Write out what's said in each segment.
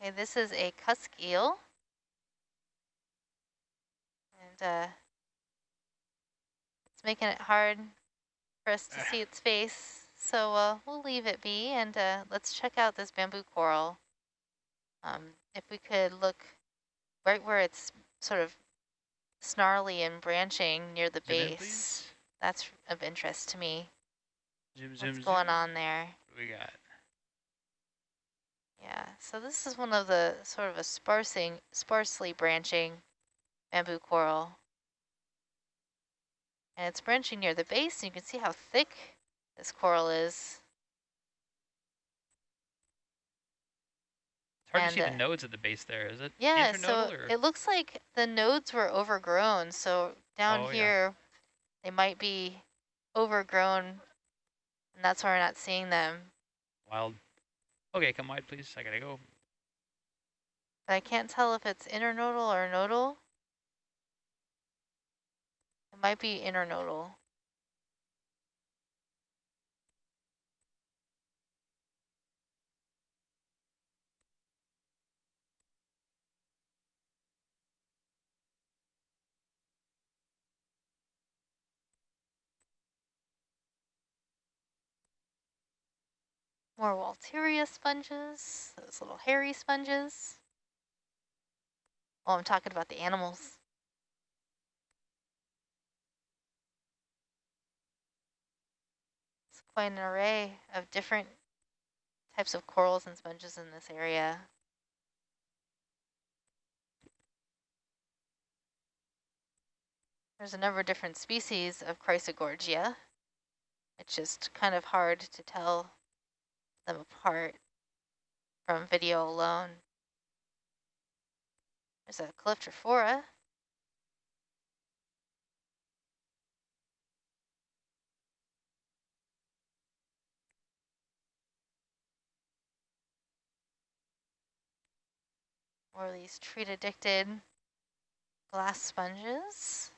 Okay, this is a cusk eel. And uh, it's making it hard for us to see its face. So uh, we'll leave it be and uh, let's check out this bamboo coral. Um, if we could look right where it's sort of snarly and branching near the Zoom base, in, that's of interest to me. Zoom, What's zoom, going zoom. on there? we got? Yeah, so this is one of the sort of a sparsing, sparsely branching bamboo coral. And it's branching near the base, and you can see how thick this coral is. It's hard And, to see uh, the nodes at the base there. Is it Yeah, so or? it looks like the nodes were overgrown. So down Oh, yeah. here, they might be overgrown, and that's why we're not seeing them. Wild. Okay, come wide, please. I gotta go. I can't tell if it's internodal or nodal. It might be internodal. More Walteria sponges, those little hairy sponges. Oh, I'm talking about the animals. It's quite an array of different types of corals and sponges in this area. There's a number of different species of Chrysogorgia. It's just kind of hard to tell them apart from video alone. There's a Calyptrophora. Or these treat-addicted glass sponges.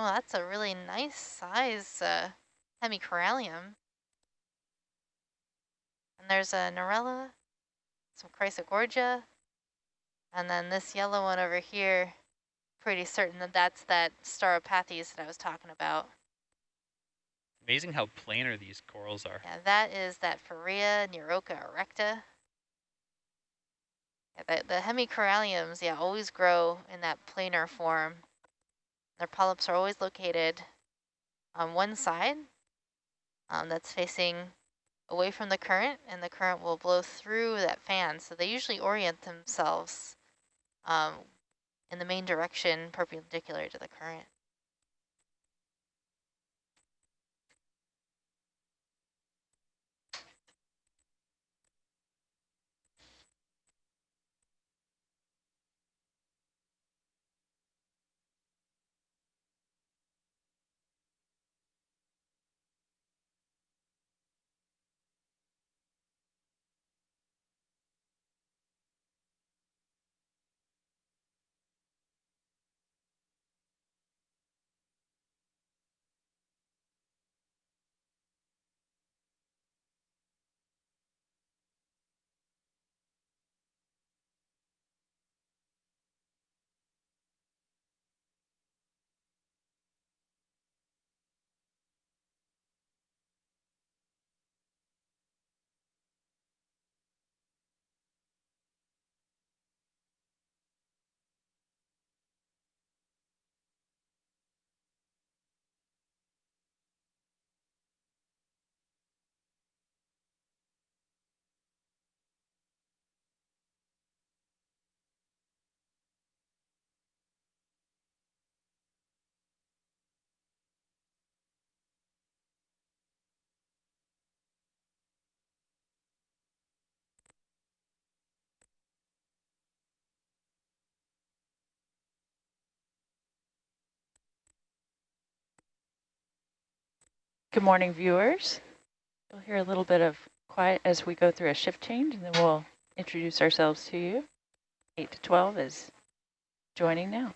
Oh, that's a really nice size uh, hemicorallium. And there's a Narella, some Chrysogorgia, and then this yellow one over here, pretty certain that that's that Stauropathes that I was talking about. Amazing how planar these corals are. Yeah, that is that Farrea neuroca erecta. Yeah, the, the hemicoralliums, yeah, always grow in that planar form. Their polyps are always located on one side um, that's facing away from the current, and the current will blow through that fan. So they usually orient themselves um, in the main direction perpendicular to the current. Good morning, viewers. You'll hear a little bit of quiet as we go through a shift change, and then we'll introduce ourselves to you. 8 to 12 is joining now.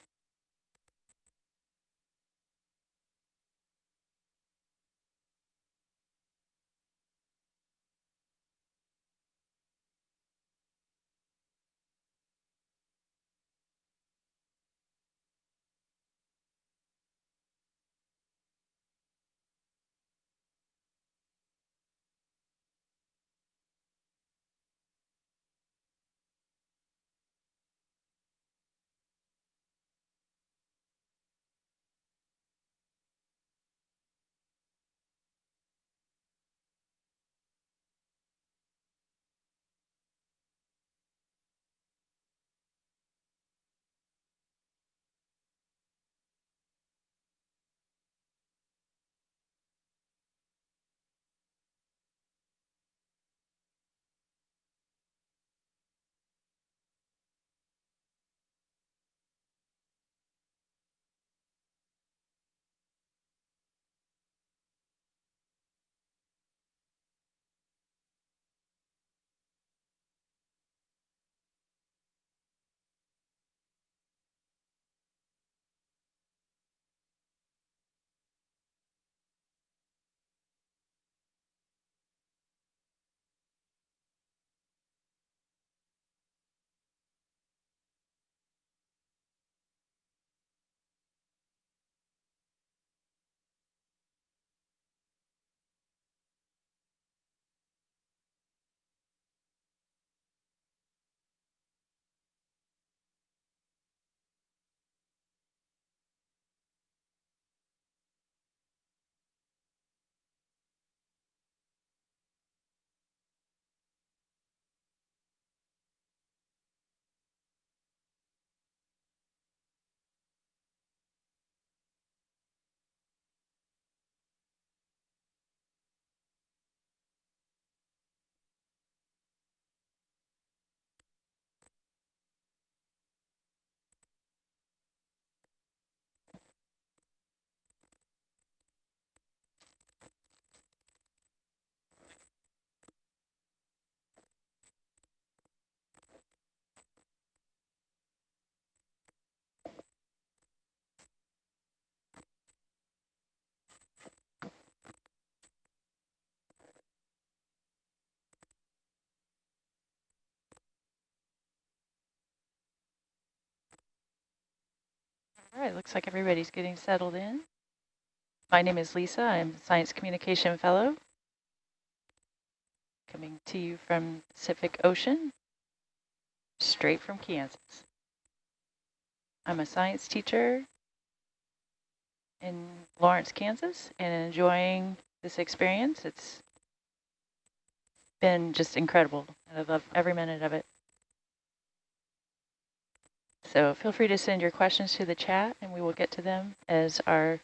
All right, looks like everybody's getting settled in. My name is Lisa. I'm a Science Communication Fellow. Coming to you from Pacific Ocean, straight from Kansas. I'm a science teacher in Lawrence, Kansas, and enjoying this experience. It's been just incredible, I love every minute of it. So feel free to send your questions to the chat and we will get to them as our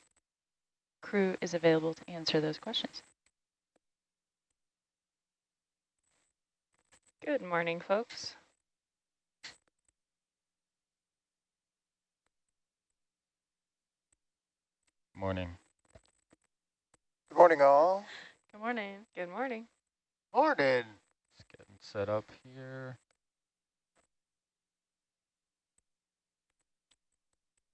crew is available to answer those questions. Good morning, folks. Morning. Good morning, all. Good morning. Good morning. Morning. Just getting set up here.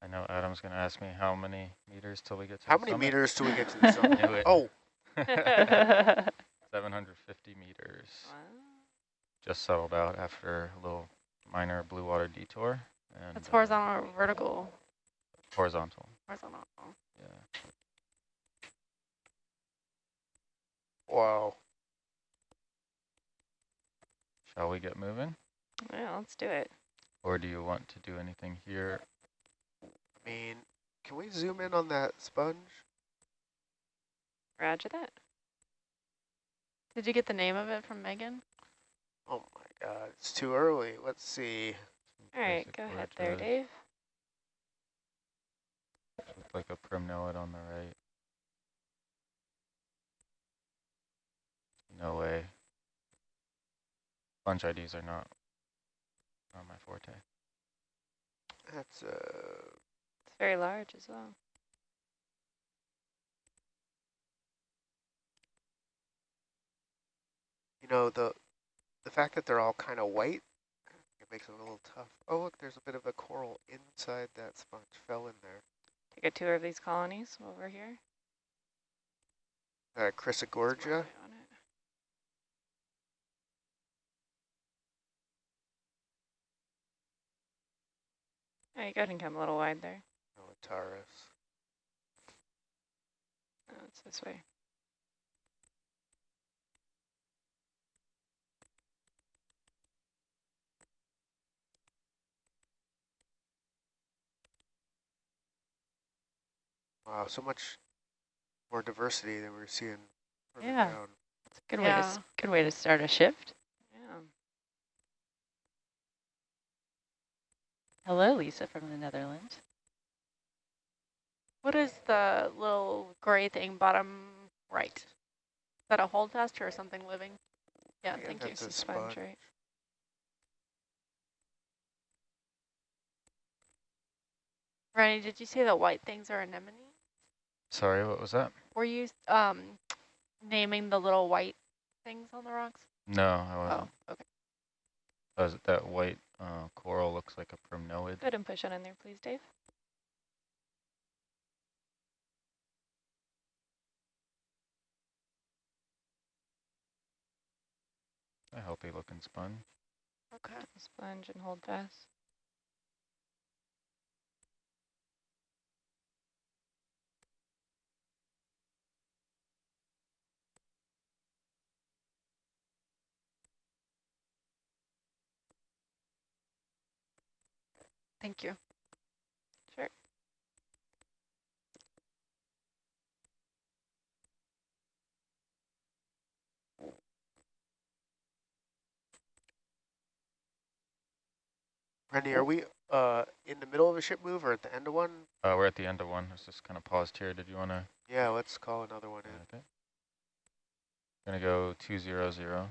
I know Adam's going to ask me how many meters till we get to How the many summit. meters till we get to the summit? Knew it. oh, 750 meters. Wow. Just settled out after a little minor blue water detour. And, That's uh, horizontal or vertical? horizontal. Horizontal. Yeah. wow. Shall we get moving? Yeah, let's do it. Or do you want to do anything here? I mean, can we zoom in on that sponge? Roger that. Did you get the name of it from Megan? Oh my god, it's too early. Let's see. All right, go ahead there, to- Dave. Look like a primnoid on the right. No way. Bunch IDs are not on my forte. That's uh It's very large as well. You know, the the fact that they're all kind of white, it makes it a little tough. Oh, look, there's a bit of a coral inside that sponge, fell in there. Take a tour of these colonies over here. Uh, Chrysogorgia. Yeah, oh, go ahead and come a little wide there. Militaris. Oh, it's this way. Wow, so much more diversity than we're seeing Yeah. down. It's a good way to Yeah. good way to start a shift. Yeah. Hello, Lisa from the Netherlands. What is the little gray thing bottom right? Is that a holdfast or something living? Yeah, Yeah, thank you. a Sponge, right? Rennie, did you say the white things are anemone? Sorry, what was that? Were you um naming the little white things on the rocks? No, I wasn't. Oh, okay. That, was, that white uh, coral looks like a primnoid. Go ahead and push it in there, please, Dave. A healthy looking sponge. Okay. Sponge and hold fast. Thank you. Sure. Randy, are we uh in the middle of a ship move or at the end of one? Uh, we're at the end of one. It's just kind of paused here. Did you want to? Yeah, let's call another one in. Okay. Gonna go two zero zero.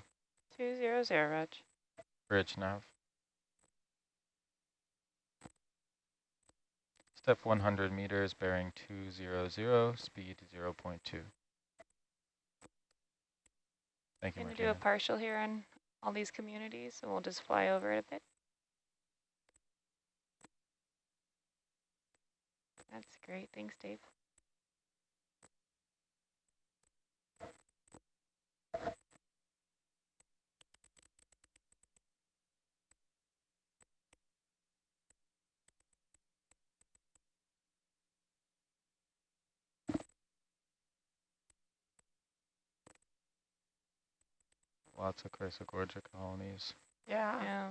Two zero zero, Reg. Bridge nav. Step 100 meters, bearing 200, speed 0 0.2. Thank you, Going to do a partial here on all these communities, and we'll just fly over it a bit. That's great. Thanks, Dave. Lots of Chrysogorgia colonies. Yeah. Yeah.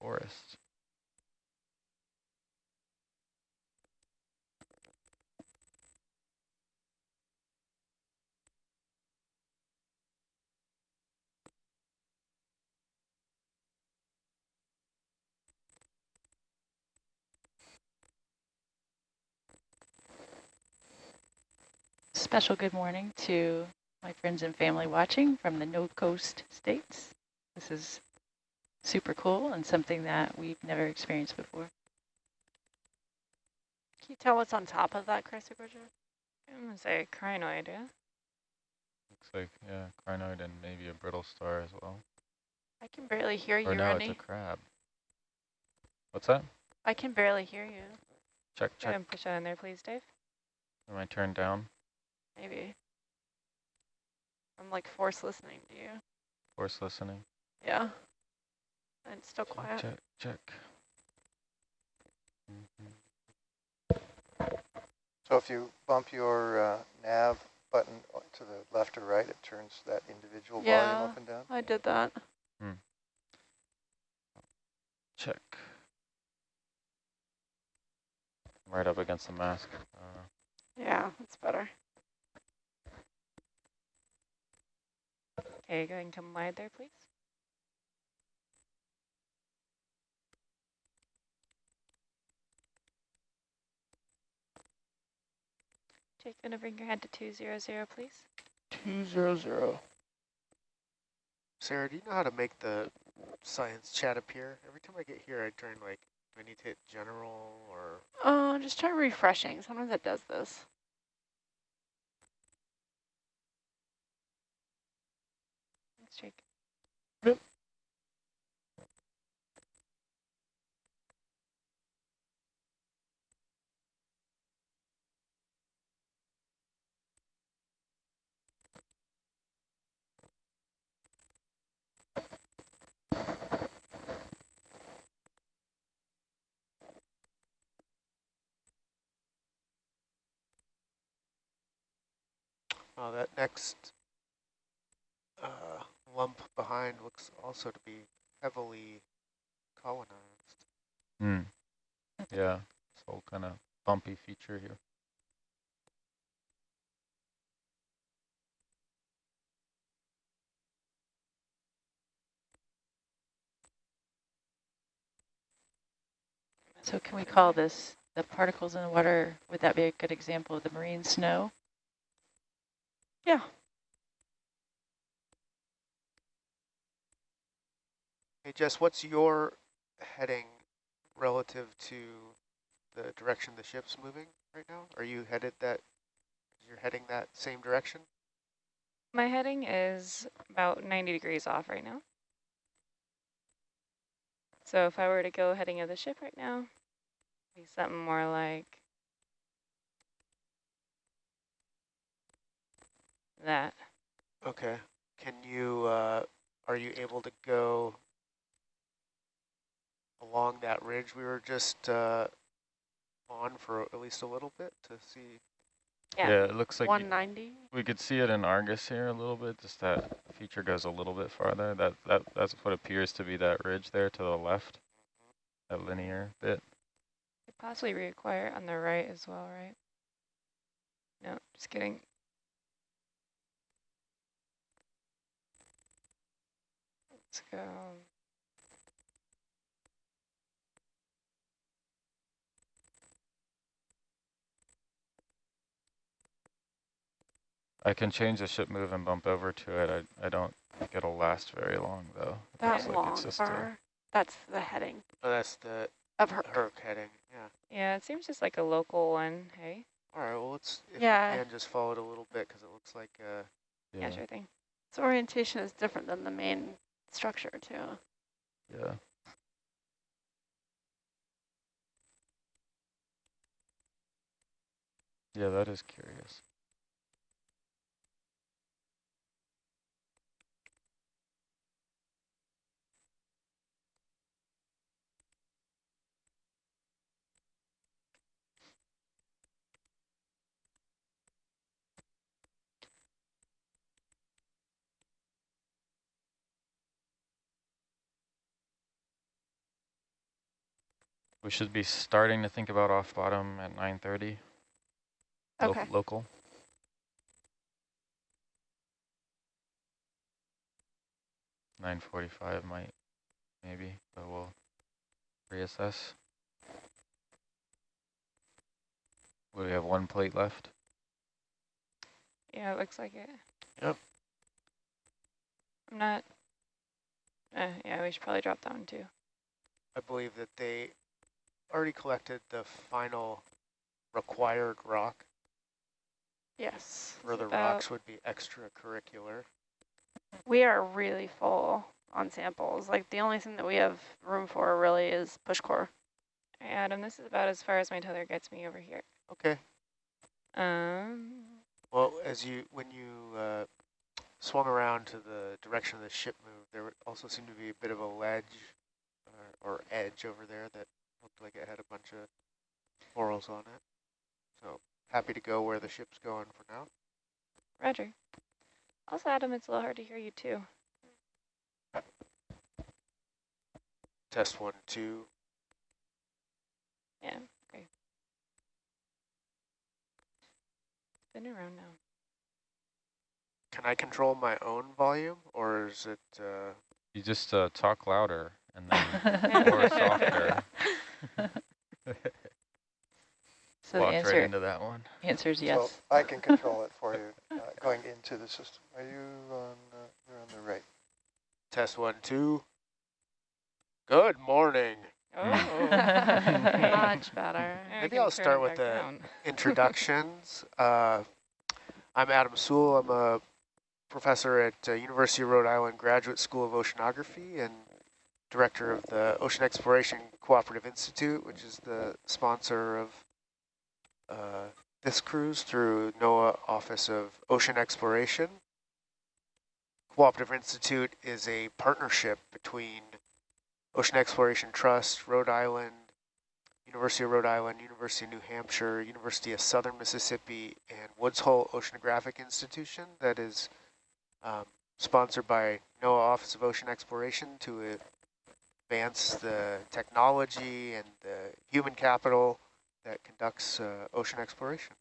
Forest. Special good morning to my friends and family watching from the No Coast states. This is super cool and something that we've never experienced before. Can you tell what's on top of that Chrysogorgia? I'm going to say crinoid, yeah? Looks like, yeah, crinoid and maybe a brittle star as well. I can barely hear you, or no, Rennie. it's a crab. What's that? I can barely hear you. Check, Go ahead check. and push that in there, please, Dave. Am I turned down? Maybe. I'm like force listening to you. Force listening. Yeah. And it's still Check, quiet. check, check. So if you bump your uh, nav button to the left or right, it turns that individual Yeah. volume up and down? I did that. Check. Right up against the mask. Uh, Yeah, that's better. Okay, go ahead and come wide there, please. Jake, gonna bring your head to 200, please. Two zero zero. Sarah, do you know how to make the science chat appear? Every time I get here, I turn like, do I need to hit general or? Oh, just try refreshing. Sometimes it does this. Thanks, Jake. Oh, that next uh, lump behind looks also to be heavily colonized. Hmm. Yeah, this whole kind of bumpy feature here. So can we call this the particles in the water? Would that be a good example of the marine snow? Yeah. Hey Jess, what's your heading relative to the direction the ship's moving right now? Are you headed that, you're heading that same direction? My heading is about 90 degrees off right now. So if I were to go heading of the ship right now, be something more like that. Okay. Can you, uh, are you able to go along that ridge we were just uh, on for at least a little bit to see? Yeah. yeah it looks like you- 190. we could see it in Argus here a little bit, just that feature goes a little bit farther. That that That's what appears to be that ridge there to the left, that linear bit. Could possibly reacquire on the right as well, right? No, just kidding. Let's go. I can change the ship move and bump over to it. I, I don't think it'll last very long, though. That Looks like long it's just a- That's the heading Oh, that's the of her. Herc heading, yeah. Yeah, it seems just like a local one, hey? All right, well, let's, if Yeah. you can, just follow it a little bit because it looks like, uh, Yeah, sure thing. Its orientation is different than the main structure too. Yeah. Yeah, that is curious. We should be starting to think about off bottom at 9:30. Lo- Okay. local. Nine forty-five might, maybe, but we'll reassess. We have one plate left? Yeah, it looks like it. Yep. I'm not. Uh, yeah, we should probably drop that one too. I believe that they already collected the final required rock. Yes. Where the rocks would be extracurricular. We are really full on samples. Like the only thing that we have room for really is push core. Adam, this is about as far as my tether gets me over here. Okay. Um, Well, as you when you uh, swung around to the direction of the ship moved, there also seemed to be a bit of a ledge uh, or edge over there that looked like it had a bunch of corals on it. So happy to go where the ship's going for now. Roger. Also, Adam, it's a little hard to hear you too. Test one, two. Yeah, okay. Been around now. Can I control my own volume, or is it? Uh, You just uh, talk louder and then or softer. So the Walked right answer, into that one. answer is So yes. I can control it for you, uh, going into the system. Are you on, uh, you're on the right? test one, two. Good morning. Oh. Much better. Maybe I'll start with the down. introductions. uh, I'm Adam Soule. I'm a professor at uh, University of Rhode Island Graduate School of Oceanography and director of the Ocean Exploration Cooperative Institute, which is the sponsor of uh, this cruise through NOAA Office of Ocean Exploration. Cooperative Institute is a partnership between Ocean Exploration Trust, Rhode Island, University of Rhode Island, University of New Hampshire, University of Southern Mississippi, and Woods Hole Oceanographic Institution that is um, sponsored by NOAA Office of Ocean Exploration to uh, advance the technology and the human capital that conducts uh, ocean exploration.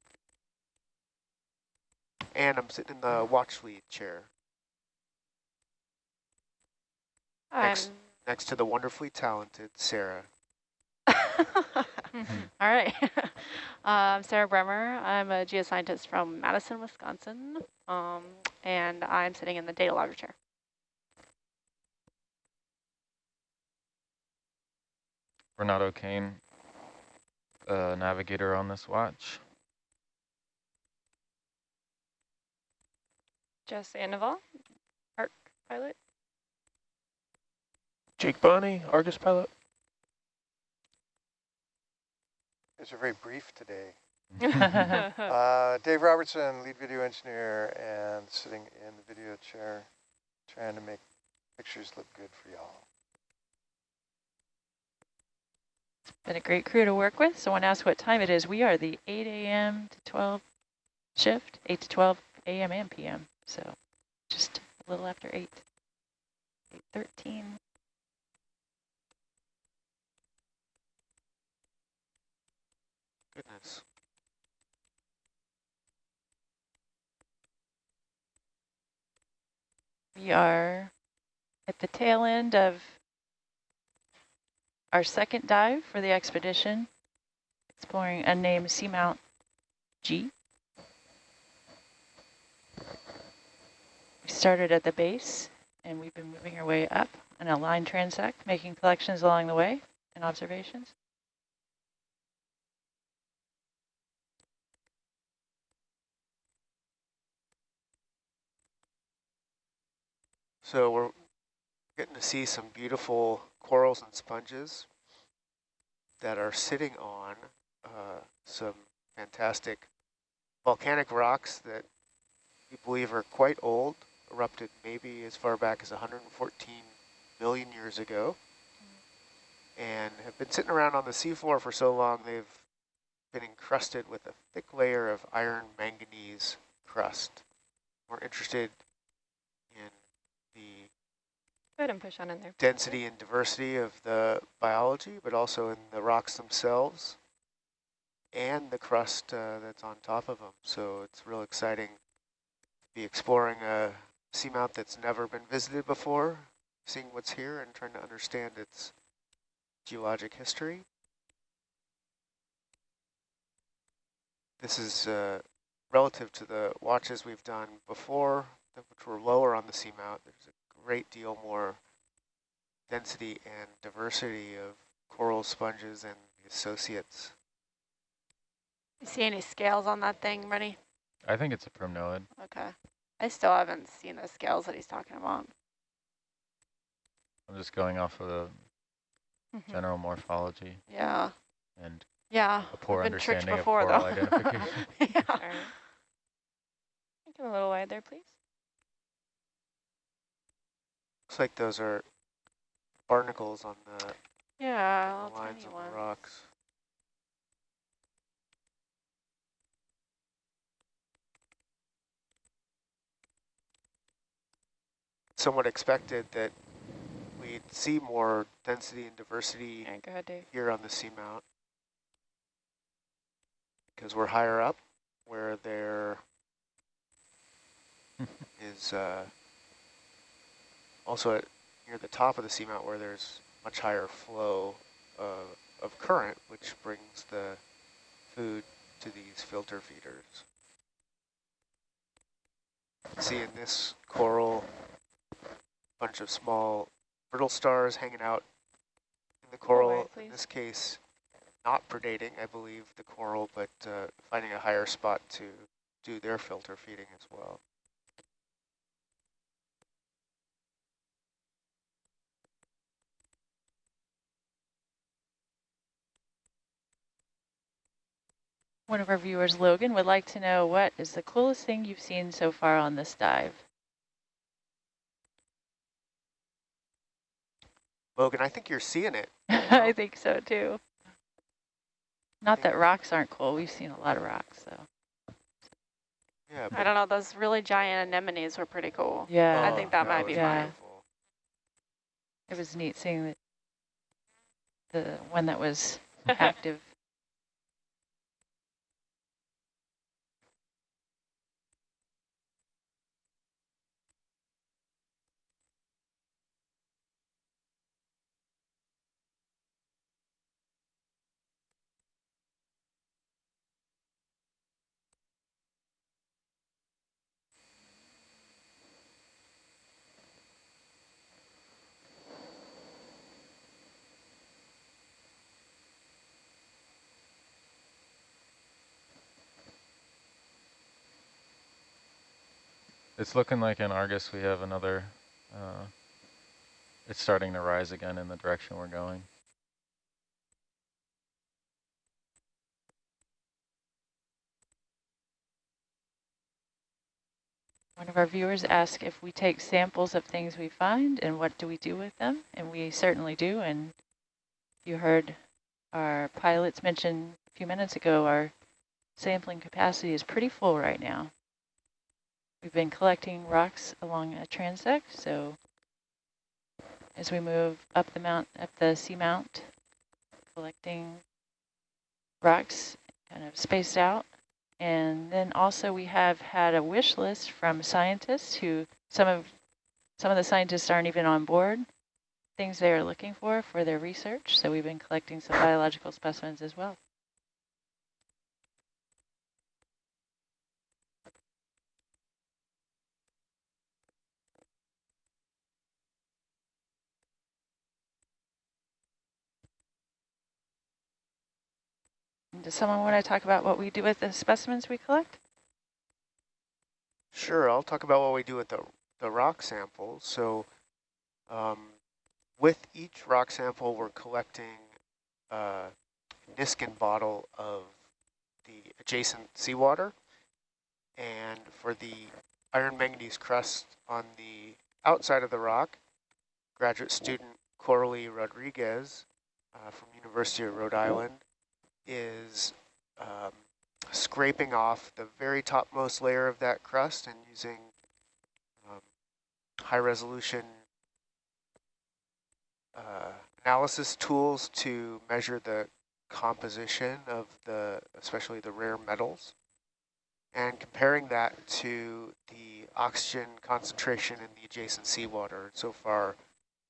And I'm sitting in the watch lead chair I'm Next. next to the wonderfully talented Sarah. All right. I'm Sarah Bremer. I'm a geoscientist from Madison, Wisconsin, um, and I'm sitting in the data logger chair. Renato Kane, uh, navigator on this watch. Jess Sandoval, Herc pilot. Jake Bonney, Argus pilot. It's a very brief today. Uh, Dave Robertson, lead video engineer, and sitting in the video chair, trying to make pictures look good for y'all. Been a great crew to work with. Someone asked what time it is. We are the 8 a.m. to 12 shift, 8 to 12 a.m. and p.m. So just a little after 8, 8.13. Goodness. We are at the tail end of our second dive for the expedition, exploring unnamed seamount G. We started at the base, and we've been moving our way up on a line transect, making collections along the way and observations. So we're getting to see some beautiful corals and sponges that are sitting on uh, some fantastic volcanic rocks that we believe are quite old, erupted maybe as far back as 114 million years ago, and have been sitting around on the seafloor for so long they've been encrusted with a thick layer of iron manganese crust. We're interested Go ahead and push on in there. density and diversity of the biology, but also in the rocks themselves and the crust uh, that's on top of them. So it's real exciting to be exploring a seamount that's never been visited before, seeing what's here and trying to understand its geologic history. This is uh, relative to the watches we've done before, which were lower on the seamount. There's a great deal more density and diversity of coral sponges and the associates. You see any scales on that thing, Rennie? I think it's a primnoid. Okay. I still haven't seen the scales that he's talking about. I'm just going off of the Mhm. general morphology Yeah. and Yeah. a poor I've been tricked understanding of coral though. identification. yeah. All right. Make him a little wide there, please. Looks like those are barnacles on the Yeah, little lines of ones. the rocks. Somewhat expected that we'd see more density and diversity All right, go ahead, Dave. here on the seamount because we're higher up where there is uh, also at near the top of the seamount where there's much higher flow uh, of current, which brings the food to these filter feeders. See in this coral, bunch of small brittle stars hanging out in the coral, in this case, not predating, I believe, the coral, but uh, finding a higher spot to do their filter feeding as well. One of our viewers, Logan, would like to know what is the coolest thing you've seen so far on this dive? Logan, I think you're seeing it. Um, I think so too. Not that rocks aren't cool. We've seen a lot of rocks, so. Yeah, I don't know, those really giant anemones were pretty cool. Yeah, I think that oh, might be Yeah. beautiful. it was neat seeing the, the one that was active. It's looking like in Argus we have another, uh, it's starting to rise again in the direction we're going. One of our viewers asked if we take samples of things we find and what do we do with them, and we certainly do. And you heard our pilots mention a few minutes ago, our sampling capacity is pretty full right now. We've been collecting rocks along a transect, so as we move up the mount, up the seamount, collecting rocks kind of spaced out. And then also we have had a wish list from scientists who some of some of the scientists aren't even on board, things they are looking for for their research. So we've been collecting some biological specimens as well. Does someone want to talk about what we do with the specimens we collect? Sure, I'll talk about what we do with the, the rock samples. So um, with each rock sample, we're collecting a Niskin bottle of the adjacent seawater. And for the iron manganese crust on the outside of the rock, graduate student Coralie Rodriguez uh, from University of Rhode Island is um, scraping off the very topmost layer of that crust and using um, high resolution uh, analysis tools to measure the composition of the, especially the rare metals, and comparing that to the oxygen concentration in the adjacent seawater. So far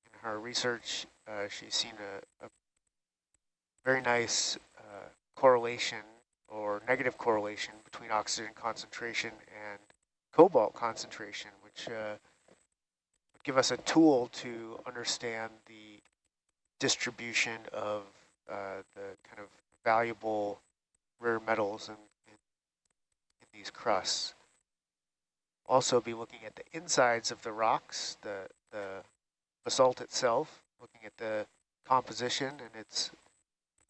in her research, uh, she's seen a, a very nice correlation or negative correlation between oxygen concentration and cobalt concentration, which uh, would give us a tool to understand the distribution of uh, the kind of valuable rare metals in, in, in these crusts. Also be looking at the insides of the rocks, the, the basalt itself, looking at the composition and its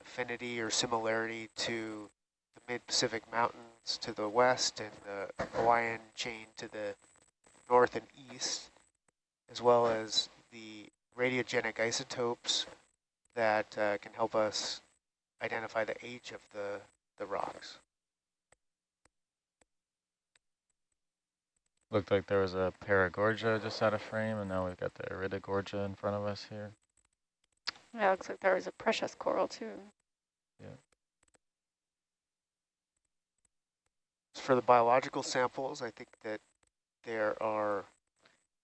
affinity or similarity to the mid-Pacific Mountains to the west and the Hawaiian chain to the north and east, as well as the radiogenic isotopes that uh, can help us identify the age of the, the rocks. Looked like there was a Paragorgia just out of frame, and now we've got the Iridogorgia in front of us here. Yeah, looks like there was a precious coral too. For the biological samples, I think that there are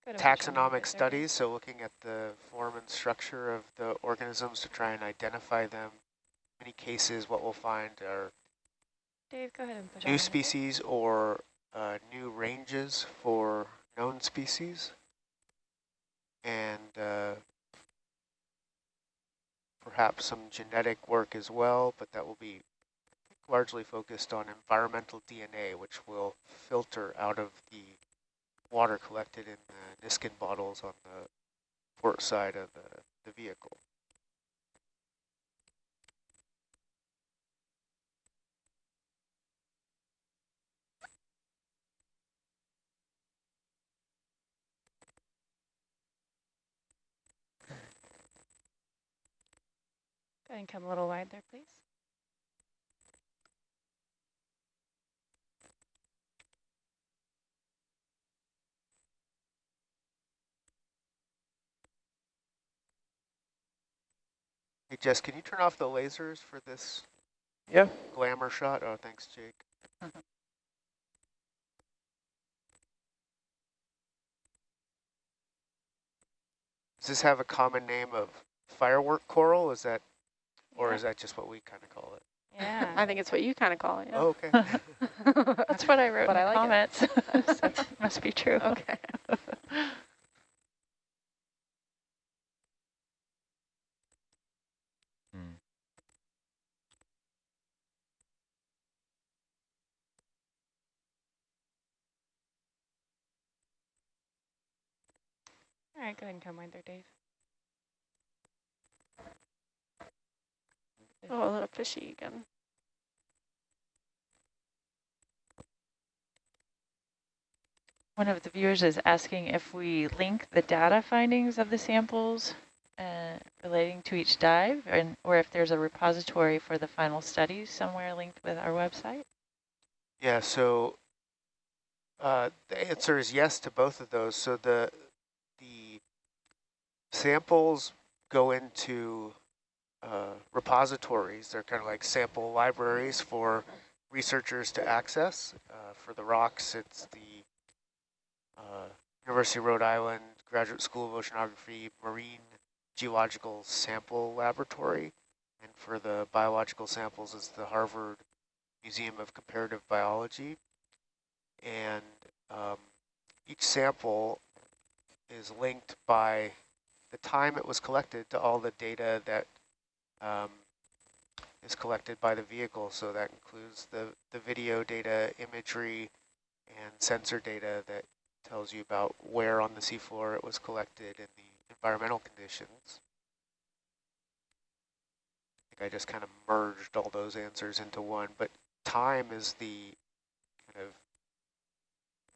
Good, I wish I knew taxonomic studies, so looking at the form and structure of the organisms to try and identify them. In many cases, what we'll find are Dave, go ahead and push on new it. species or uh, new ranges for known species. And uh, perhaps some genetic work as well, but that will be largely focused on environmental DNA, which will filter out of the water collected in the Niskin bottles on the port side of the, the vehicle. Go ahead and come a little wide there, please. Hey Jess, can you turn off the lasers for this Yeah. glamour shot? Oh, thanks, Jake. Mm-hmm. Does this have a common name of firework coral? Is that, or Yeah. is that just what we kind of call it? Yeah. I think it's what you kind of call it. Yeah. Oh, okay. That's what I wrote But in I the like comments. so it must be true. okay. Hmm. All right, go ahead and come wide there, Dave. Oh, a little fishy again. One of the viewers is asking if we link the data findings of the samples uh, relating to each dive, and or if there's a repository for the final studies somewhere linked with our website. Yeah, so uh, the answer is yes to both of those. So the the samples go into uh, repositories. They're kind of like sample libraries for researchers to access. Uh, for the rocks, it's the uh, University of Rhode Island Graduate School of Oceanography Marine Geological Sample Laboratory. And for the biological samples, it's the Harvard Museum of Comparative Biology. And um, each sample is linked by the time it was collected to all the data that um, is collected by the vehicle. So that includes the, the video data, imagery, and sensor data that tells you about where on the seafloor it was collected and the environmental conditions. I think I just kind of merged all those answers into one, but time is the kind of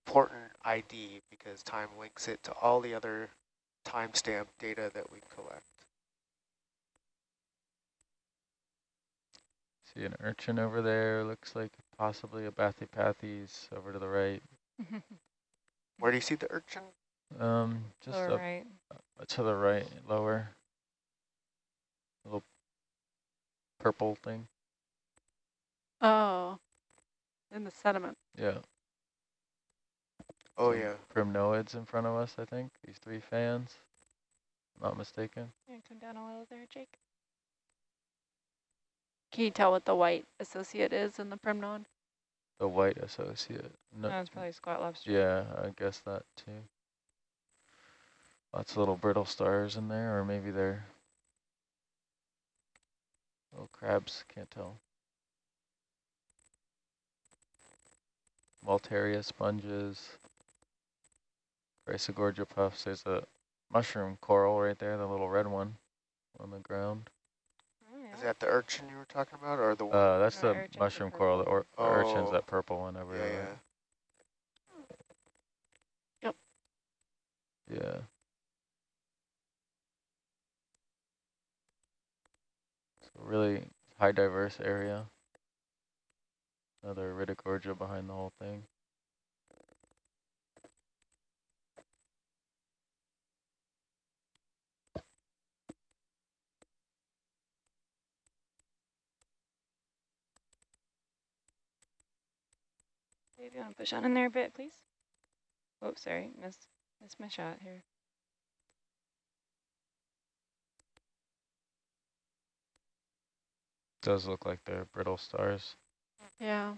important ID because time links it to all the other timestamp data that we collect. See an urchin over there, looks like possibly a Bathypathes over to the right. Where do you see the urchin? Um, just Lower up right. uh, to the right, lower. Little purple thing. Oh, in the sediment. Yeah. Oh some yeah. Primnoids in front of us, I think. These three fans. Not mistaken. Yeah, come down a little there, Jake. Can you tell what the white associate is in the primnoid? The white associate. No, That was probably squat lobster. yeah, I guess that too. Lots of little brittle stars in there, or maybe they're little crabs, can't tell. Maltaria sponges, Chrysogorgia puffs. There's a mushroom coral right there, the little red one on the ground. Oh, yeah. Is that the urchin you were talking about, or the one? Uh, that's No, the urchin's the mushroom coral. The, or, the urchin's Oh. that purple one over yeah, there. yeah. Yeah. So really high diverse area. Another Iridogorgia behind the whole thing. Dave, you want to push on in there a bit, please? Oh, sorry, missed, missed my shot here. Does look like they're brittle stars. Yeah.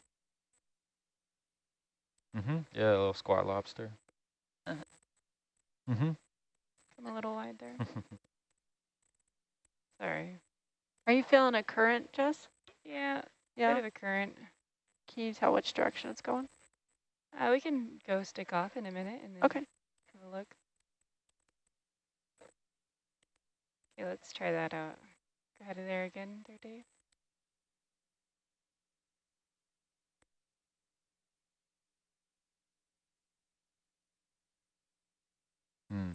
Mm-hmm. Yeah, a little squat lobster. Mm-hmm. Come a little wide there. Sorry. Are you feeling a current, Jess? Yeah, bit Yeah. of a current. Can you tell which direction it's going? Uh, we can go stick off in a minute and then Okay. have a look. Okay, let's try that out. Go ahead of there again there, Dave. Hmm.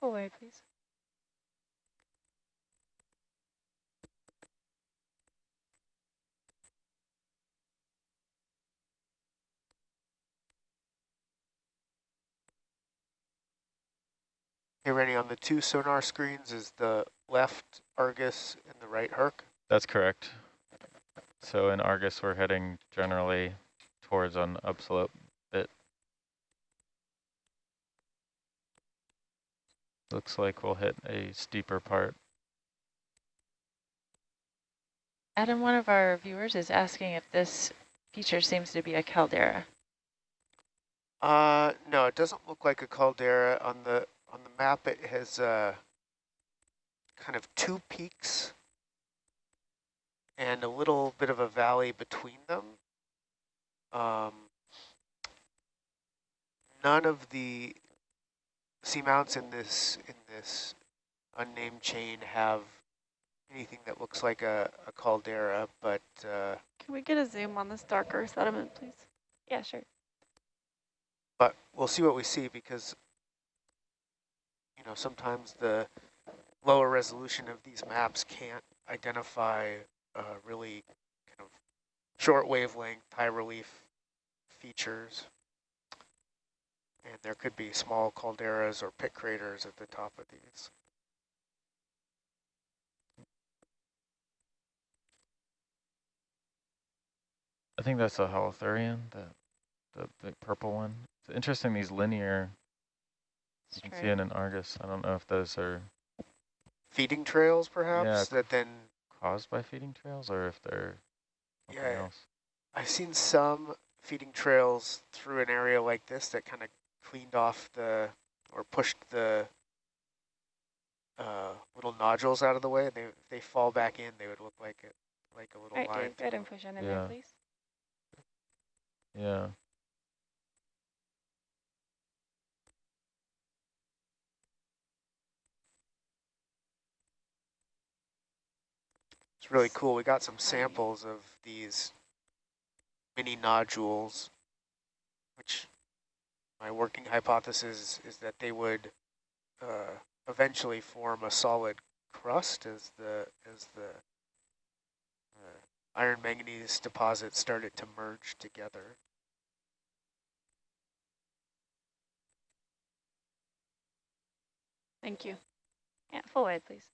Full way, please. Hey, Rennie, on the two sonar screens, is the left Argus and the right Herc? That's correct. So in Argus, we're heading generally towards an upslope bit. Looks like we'll hit a steeper part. Adam, one of our viewers is asking if this feature seems to be a caldera. Uh, no, it doesn't look like a caldera. On the on the map, it has uh, kind of two peaks and a little bit of a valley between them. Um, none of the seamounts in this in this unnamed chain have anything that looks like a, a caldera, but uh, Can we get a zoom on this darker sediment, please? Yeah, sure. but we'll see what we see because you know sometimes the lower resolution of these maps can't identify uh, really kind of short wavelength high relief features there could be small calderas or pit craters at the top of these I think that's a holothurian, the, the, the purple one. It's interesting, these linear, you can see it in Argus. I don't know if those are feeding trails perhaps yeah, that then caused by feeding trails or if they're Yeah. else. I've seen some feeding trails through an area like this that kind of cleaned off the, or pushed the uh, little nodules out of the way. And they, they fall back in, they would look like it, like a little All right, line. Dave, go ahead and push on in Yeah. there, please. Yeah. It's really cool. We got some samples of these mini nodules, which my working hypothesis is that they would uh, eventually form a solid crust as the as the uh, iron manganese deposits started to merge together. Thank you. Yeah, full way, please.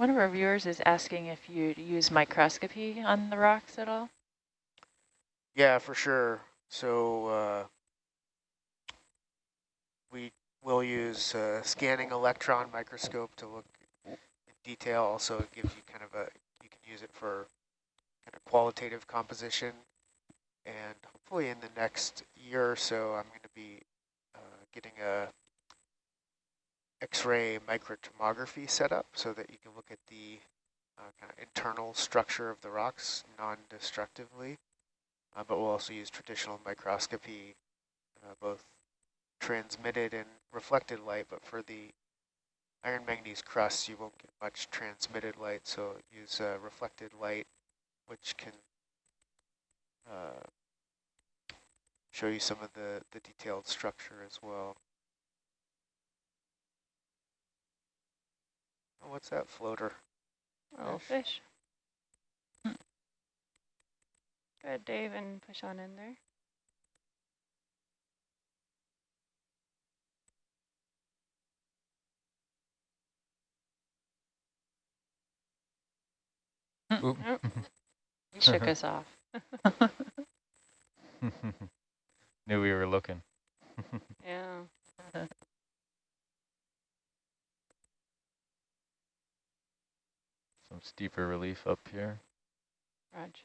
One of our viewers is asking if you use microscopy on the rocks at all. Yeah, for sure. So uh, we will use a scanning electron microscope to look in detail. Also, it gives you kind of a, you can use it for kind of qualitative composition. And hopefully in the next year or so, I'm going to be uh, getting a X-ray microtomography set up so that you can look at the uh, kind of internal structure of the rocks non-destructively. Uh, but we'll also use traditional microscopy, uh, both transmitted and reflected light, but for the iron manganese crusts, you won't get much transmitted light, so use uh, reflected light, which can uh, show you some of the, the detailed structure as well. Oh, what's that floater? A little fish. Go ahead, Dave, and push on in there. Oop. Nope. He shook us off. Knew we were looking. Yeah. Some steeper relief up here. Raj.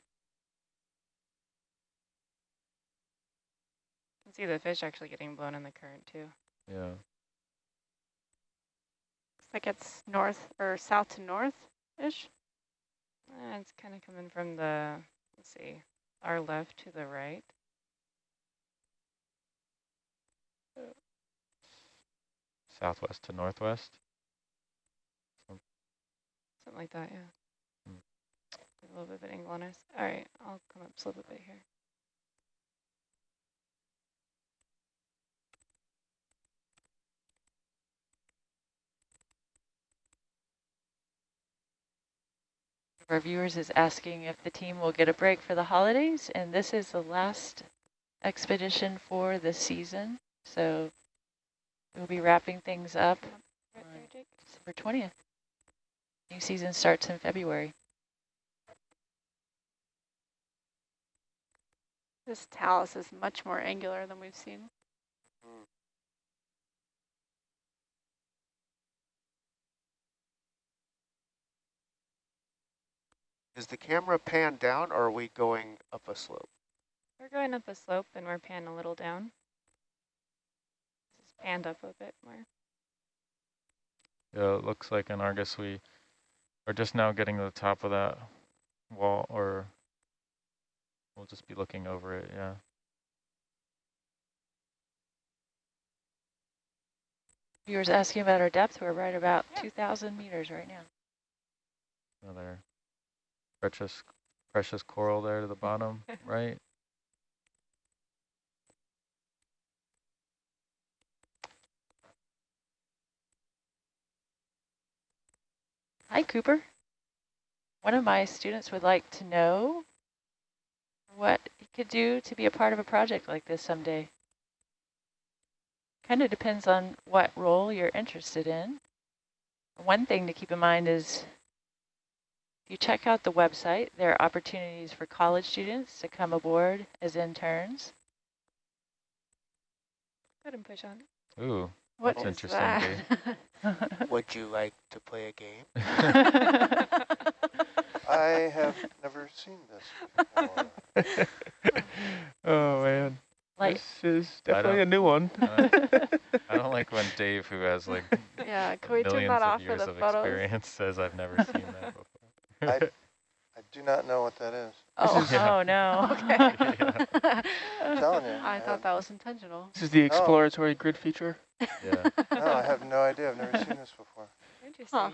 You can see the fish actually getting blown in the current too. Yeah. Looks like it's north or south to north-ish. Uh, it's kind of coming from the, let's see, our left to the right. Southwest to northwest. Something like that, yeah. Give A little bit of an angle on us. All right, I'll come up a bit here. Our viewers is asking if the team will get a break for the holidays, and this is the last expedition for the season. So we'll be wrapping things up Right there, December 20th. New season starts in February. This talus is much more angular than we've seen. Hmm. Is the camera panned down or are we going up a slope? We're going up a slope and we're panning a little down. This is panned up a bit more. Yeah, it looks like in Argus we are just now getting to the top of that wall, or we'll just be looking over it, yeah. Viewers asking about our depth. We're right about 2,000 meters right now. Another precious, precious coral there to the bottom, right? Hi, Cooper. One of my students would like to know what he could do to be a part of a project like this someday. Kind of depends on what role you're interested in. One thing to keep in mind is if you check out the website, there are opportunities for college students to come aboard as interns. Go ahead and push on. Ooh, What That's is interesting, that? Would you like to play a game? I have never seen this before. oh man, like, this is definitely a don't- new one. uh, I don't like when Dave, who has like yeah, can we turn millions that of off for years the of photos? experience, says I've never seen that before. I, I do not know what that is. Oh, Yeah. oh no. okay. I'm telling you. I thought that was intentional. This is the exploratory grid feature. yeah. No, I have no idea. I've never seen this before. Interesting.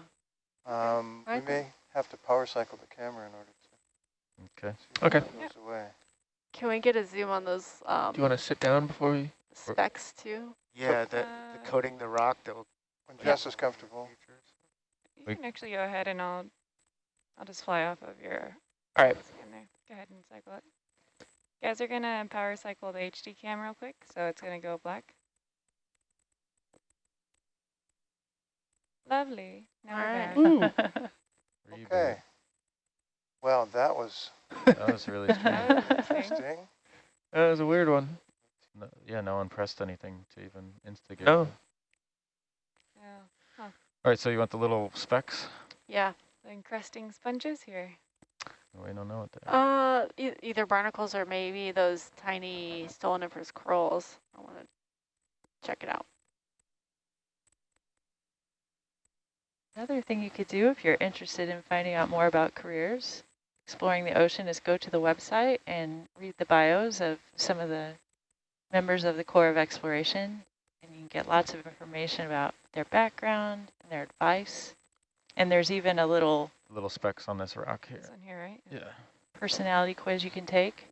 Um, we may have to power cycle the camera in order to Okay. see Okay. it goes away. Can we get a zoom on those um, Do you want to sit down before we? specs too? Yeah, the, the Uh, coating the rock that will. When Jess is comfortable. You can actually go ahead and I'll, I'll just fly off of your All right. Go ahead and cycle it. You guys are gonna power cycle the HD cam real quick, so it's gonna go black. Lovely. Now we're Alright. back. Hmm. Ooh. Okay. Well, that was That was really. That was interesting. interesting. That was a weird one. No, yeah, no one pressed anything to even instigate. No. it. Oh, yeah. All right, so you want the little specks? Yeah. The encrusting sponges here. We don't know what they are. Uh, e either barnacles or maybe those tiny stoloniferous corals. I want to check it out. Another thing you could do if you're interested in finding out more about careers, exploring the ocean, is go to the website and read the bios of some of the members of the Corps of Exploration. And you can get lots of information about their background and their advice. And there's even a little Little specks on this rock here. This one here, right? Yeah. personality quiz you can take,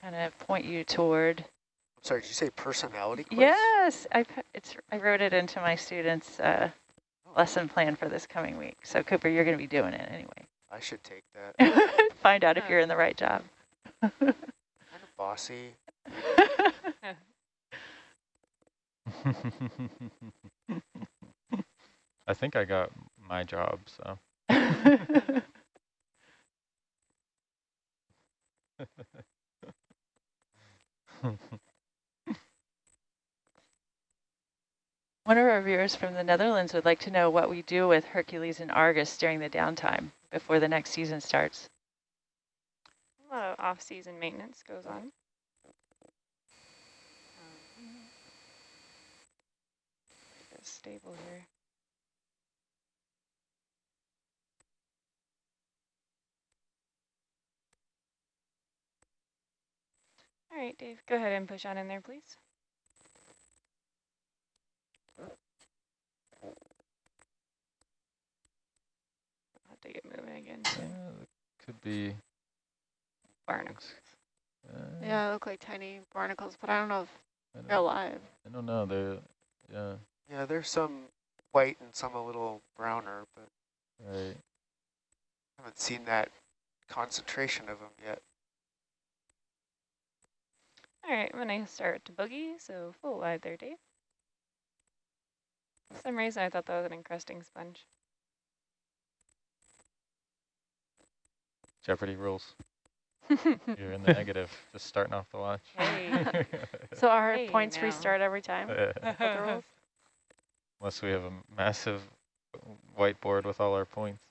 kind of point you toward. I'm sorry, did you say personality quiz? Yes, I, it's, I wrote it into my students' uh, lesson plan for this coming week. So Cooper, you're going to be doing it anyway. I should take that. Find out if you're in the right job. kind of bossy. I think I got my job, so. One of our viewers from the Netherlands would like to know what we do with Hercules and Argus during the downtime before the next season starts. A lot of off-season maintenance goes on. Um, Stable here. All right, Dave, go ahead and push on in there, please. I'll have to get moving again. Yeah, could be. Barnacles. Uh, Yeah, they look like tiny barnacles, but I don't know if I they're alive. I don't know. They're yeah. Yeah, there's some white and some a little browner, but Right. haven't seen that concentration of them yet. All right, when I'm gonna start to boogie, so full wide there, Dave. For some reason I thought that was an encrusting sponge. Jeopardy rules. You're in the negative. Just starting off the watch. Hey. So our Hey, points now. restart every time? Uh, with the rules? Unless we have a massive whiteboard with all our points.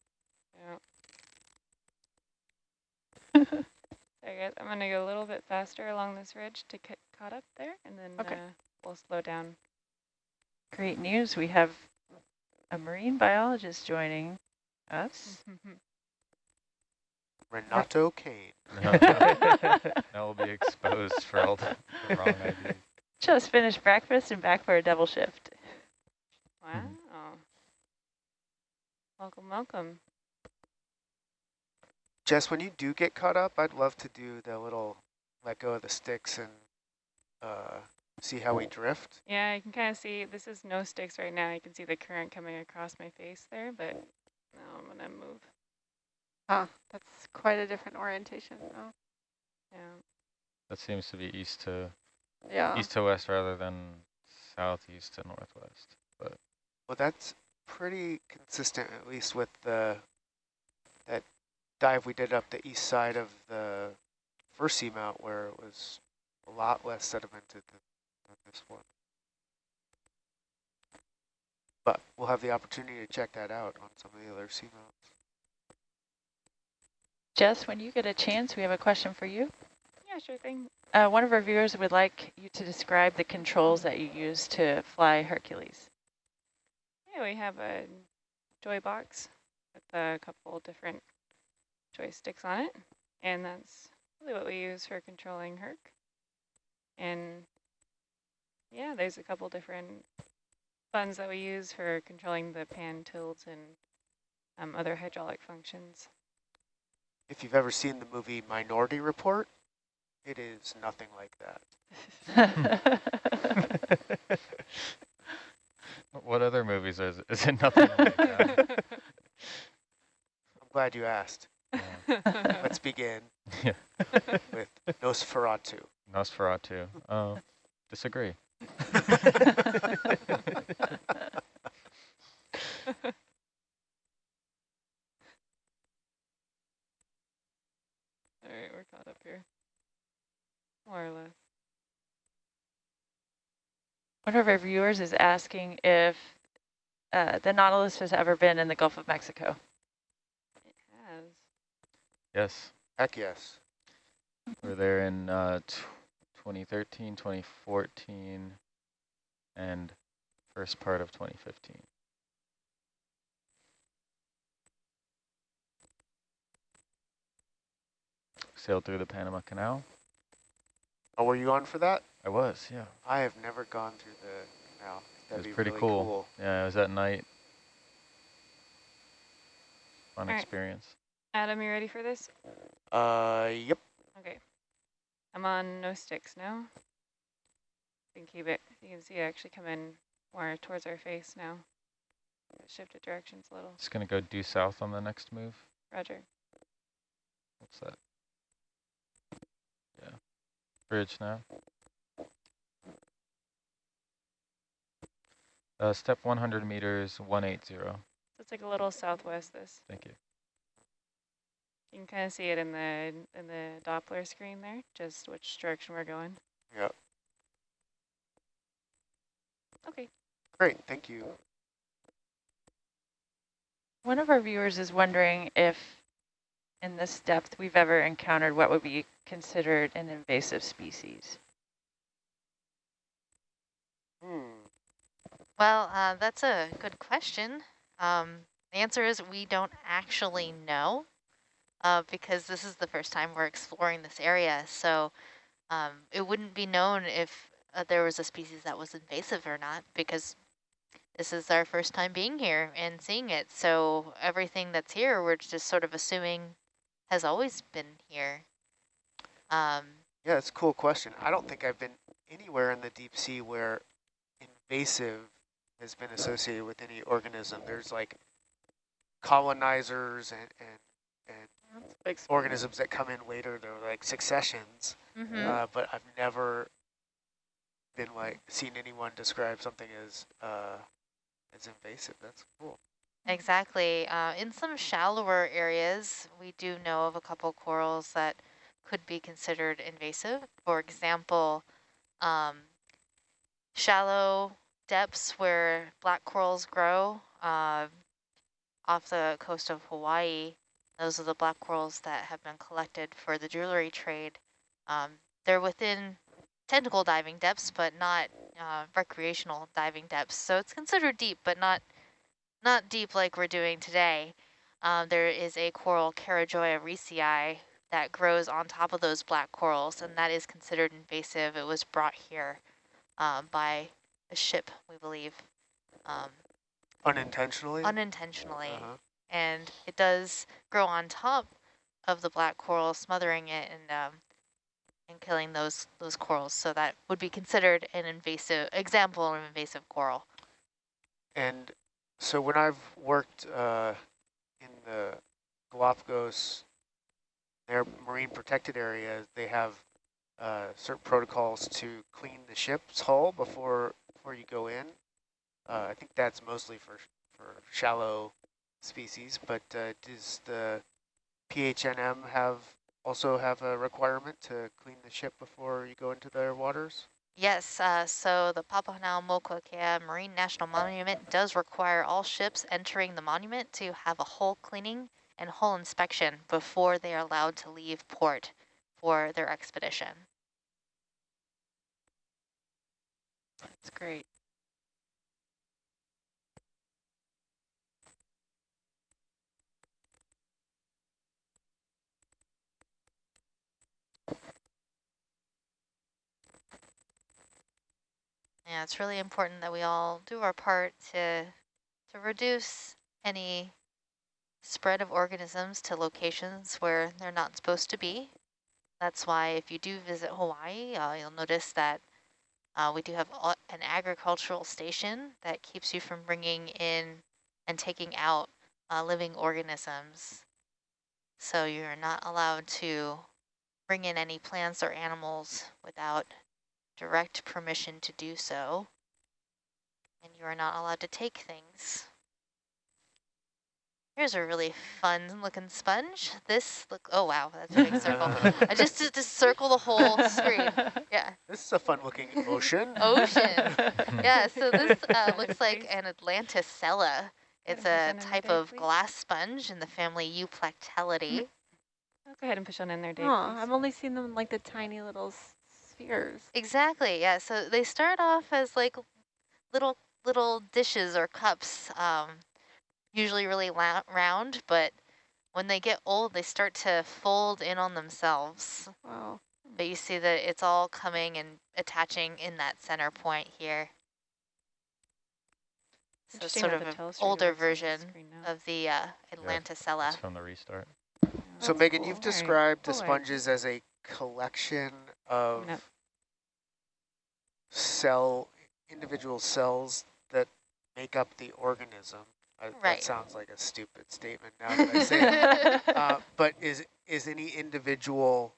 Yeah. There, guys. I'm gonna go a little bit faster along this ridge to get caught up there, and then Okay. uh, we'll slow down. Great news, we have a marine biologist joining us. Renato Kane. now we'll be exposed for all the, the wrong ideas. Just finished breakfast and back for a double shift. Wow. Welcome, welcome. Jess, when you do get caught up, I'd love to do the little let go of the sticks and uh, see how we drift. Yeah, I can kind of see, this is no sticks right now. You can see the current coming across my face there, but now I'm gonna move. Huh, that's quite a different orientation. Oh, Yeah. That seems to be east to yeah. east to west rather than southeast to northwest. But Well, that's pretty consistent, at least with the that dive we did up the east side of the first seamount, where it was a lot less sedimented than, than this one. But we'll have the opportunity to check that out on some of the other seamounts. Jess, when you get a chance, we have a question for you. Yeah, sure thing. Uh, one of our viewers would like you to describe the controls that you use to fly Hercules. Yeah, we have a joy box with a couple different joysticks on it, and that's really what we use for controlling Herc. And yeah, there's a couple different buttons that we use for controlling the pan tilts and um, other hydraulic functions. If you've ever seen the movie Minority Report, it is nothing like that. what other movies is is it nothing like that? I'm glad you asked. Yeah. Let's begin Yeah. with Nosferatu. Nosferatu. Oh, disagree. All right, we're caught up here, more or less. One of our viewers is asking if uh, the Nautilus has ever been in the Gulf of Mexico. It has. Yes, Heck yes. we're there in uh, 2013, 2014, and first part of 2015. Sailed through the Panama Canal. Oh, were you on for that? I was, yeah. I have never gone through the canal. That'd was be pretty really cool. Yeah, it was at night. Fun All right. Experience. Adam, you ready for this? Uh, yep. Okay. I'm on no sticks now. You can keep it. You can see it actually come in more towards our face now. Shifted directions a little. Just gonna go due south on the next move. Roger. What's that? Yeah. Bridge now. Uh, step 100 meters, 180. So it's like a little southwest this. Thank you. You can kind of see it in the in the Doppler screen there, just which direction we're going. Yep. Okay. Great, thank you. One of our viewers is wondering if in this depth we've ever encountered what would be considered an invasive species. Hmm. Well, uh, that's a good question. Um, the answer is we don't actually know uh, because this is the first time we're exploring this area. So um, it wouldn't be known if uh, there was a species that was invasive or not because this is our first time being here and seeing it. So everything that's here, we're just sort of assuming has always been here. Um, Yeah, it's a cool question. I don't think I've been anywhere in the deep sea where invasive has been associated with any organism. There's like colonizers and, and, and That's a big spoiler. organisms that come in later. They're like successions, mhm. uh, but I've never been like seen anyone describe something as uh, as invasive. That's cool. Exactly. Uh, in some shallower areas, we do know of a couple corals that could be considered invasive. For example, um, shallow depths where black corals grow uh, off the coast of Hawaii, those are the black corals that have been collected for the jewelry trade. Um, they're within technical diving depths, but not uh, recreational diving depths. So it's considered deep, but not not deep like we're doing today. Um, there is a coral Carijoa riisei that grows on top of those black corals, and that is considered invasive. It was brought here um, by a ship, we believe, um, Unintentionally. unintentionally. Uh-huh. And it does grow on top of the black coral, smothering it and um, and killing those those corals. So that would be considered an invasive example of an invasive coral. And so when I've worked uh, in the Galapagos, their marine protected areas, they have uh, certain protocols to clean the ship's hull before before you go in. Uh, I think that's mostly for for shallow species, but uh, does the PHNM have also have a requirement to clean the ship before you go into their waters? Yes, uh, so the Papahanaumokuakea Marine National Monument does require all ships entering the monument to have a hull cleaning and hull inspection before they are allowed to leave port for their expedition. That's great. Yeah, it's really important that we all do our part to to reduce any spread of organisms to locations where they're not supposed to be. That's why if you do visit Hawaii, uh, you'll notice that uh, we do have an agricultural station that keeps you from bringing in and taking out uh, living organisms. So you're not allowed to bring in any plants or animals without direct permission to do so. And you are not allowed to take things. Here's a really fun looking sponge. This look, oh wow, that's a big circle. I just did to circle the whole screen. Yeah, This is a fun looking ocean. ocean. Yeah, so this uh, looks like an Atlantisella. It's a on there, type of please. glass sponge in the family Euplectellidae. I'll go ahead and push on in there, Dave. Huh, please. I've only seen them like the tiny little s- spheres. Exactly, yeah. So they start off as like little little dishes or cups, um, usually really round, but when they get old, they start to fold in on themselves. Wow. But you see that it's all coming and attaching in that center point here. So it's sort of an older looks the version of the uh, Atlantisella. It's from the restart. So That's Megan, cool. you've All right. described the sponges as a collection of Coming up. Cell, individual cells that make up the organism. I, Right. That sounds like a stupid statement now that I say it. Uh, but is is any individual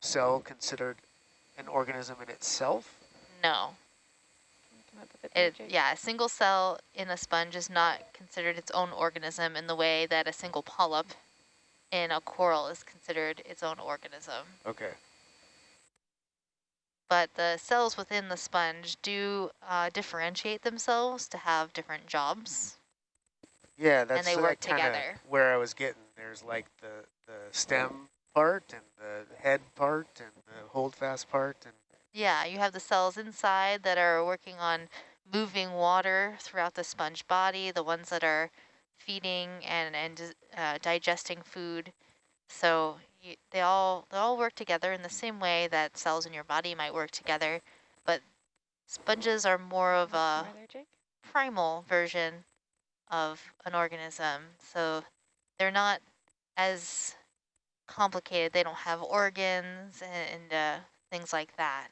cell considered an organism in itself? no. Come up a bit there, It, yeah, a single cell in a sponge is not considered its own organism in the way that a single polyp in a coral is considered its own organism. Okay. But the cells within the sponge do uh, differentiate themselves to have different jobs. Yeah, that's they uh, work together. Where I was getting there's like the the stem part and the head part and the holdfast part and Yeah, you have the cells inside that are working on moving water throughout the sponge body, the ones that are feeding and, and uh, digesting food. So you, they all they all work together in the same way that cells in your body might work together, but sponges are more of a More there, Jake? primal version of an organism. So they're not as complicated. They don't have organs and, and uh, things like that.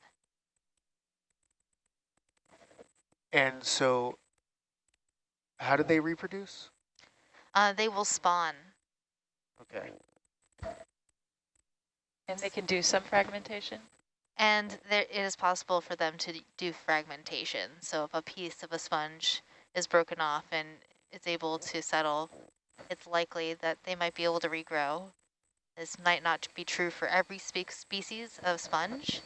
and so how do they reproduce? Uh, they will spawn. Okay. And they can do some fragmentation? And there it is possible for them to do fragmentation. So if a piece of a sponge is broken off and it's able to settle, it's likely that they might be able to regrow. This might not be true for every spe species of sponge,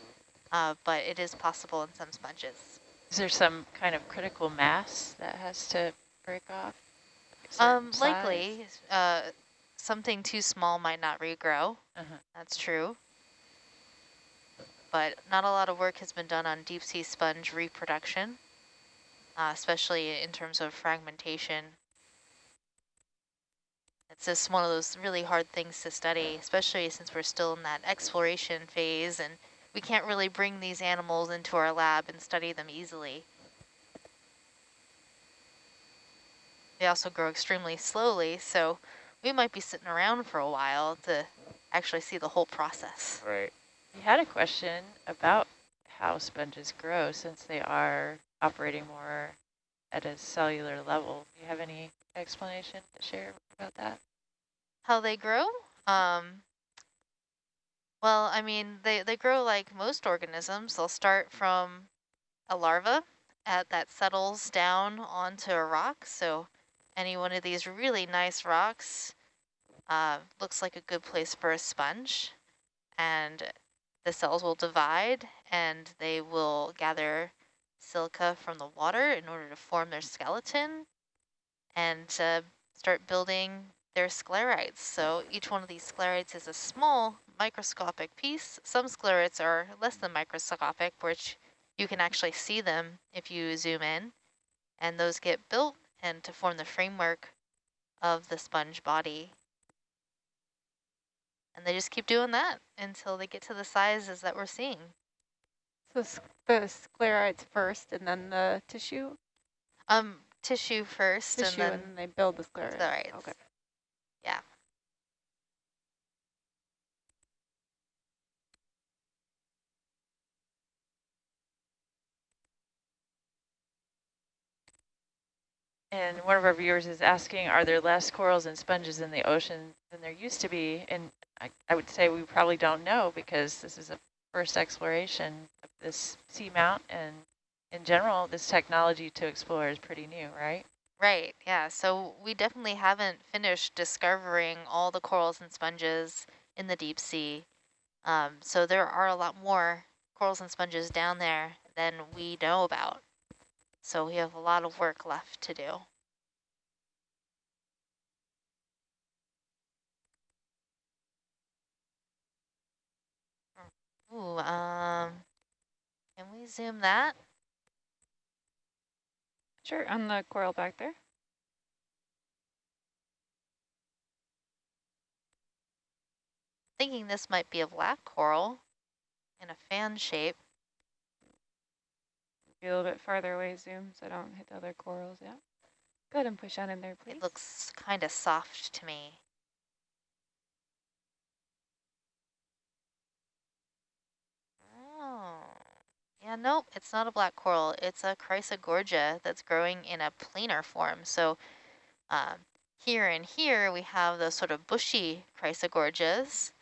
uh, but it is possible in some sponges. Is there some kind of critical mass that has to break off? Um, size? likely, uh, something too small might not regrow. Uh-huh. That's true. But not a lot of work has been done on deep sea sponge reproduction, uh, especially in terms of fragmentation. It's just one of those really hard things to study, especially since we're still in that exploration phase and we can't really bring these animals into our lab and study them easily. They also grow extremely slowly, so we might be sitting around for a while to actually see the whole process. Right. We had a question about how sponges grow since they are operating more at a cellular level. Do you have any explanation to share about that? How they grow? Um, well, I mean, they, they grow like most organisms. They'll start from a larva at, that settles down onto a rock. So any one of these really nice rocks uh, looks like a good place for a sponge. And the cells will divide and they will gather silica from the water in order to form their skeleton and start building their sclerites. So each one of these sclerites is a small microscopic piece. Some sclerites are less than microscopic, which you can actually see them if you zoom in. And those get built and to form the framework of the sponge body. And they just keep doing that until they get to the sizes that we're seeing. So the sclerites first and then the tissue? Um, tissue first Tissue and and then then they build the sclerites. sclerites. Okay. Yeah. And one of our viewers is asking, are there less corals and sponges in the ocean than there used to be? And I, I would say we probably don't know because this is a first exploration of this seamount. And in general, this technology to explore is pretty new, right? Right, yeah. So we definitely haven't finished discovering all the corals and sponges in the deep sea. Um, so there are a lot more corals and sponges down there than we know about. So we have a lot of work left to do. Ooh, um, can we zoom that? Sure, on the coral back there. Thinking this might be a black coral in a fan shape. Be a little bit farther away, zoom, so I don't hit the other corals. Yeah. Go ahead and push on in there, please. It looks kind of soft to me. Oh, yeah, nope, it's not a black coral. It's a Chrysogorgia that's growing in a planar form. So um, here and here we have those sort of bushy Chrysogorgias,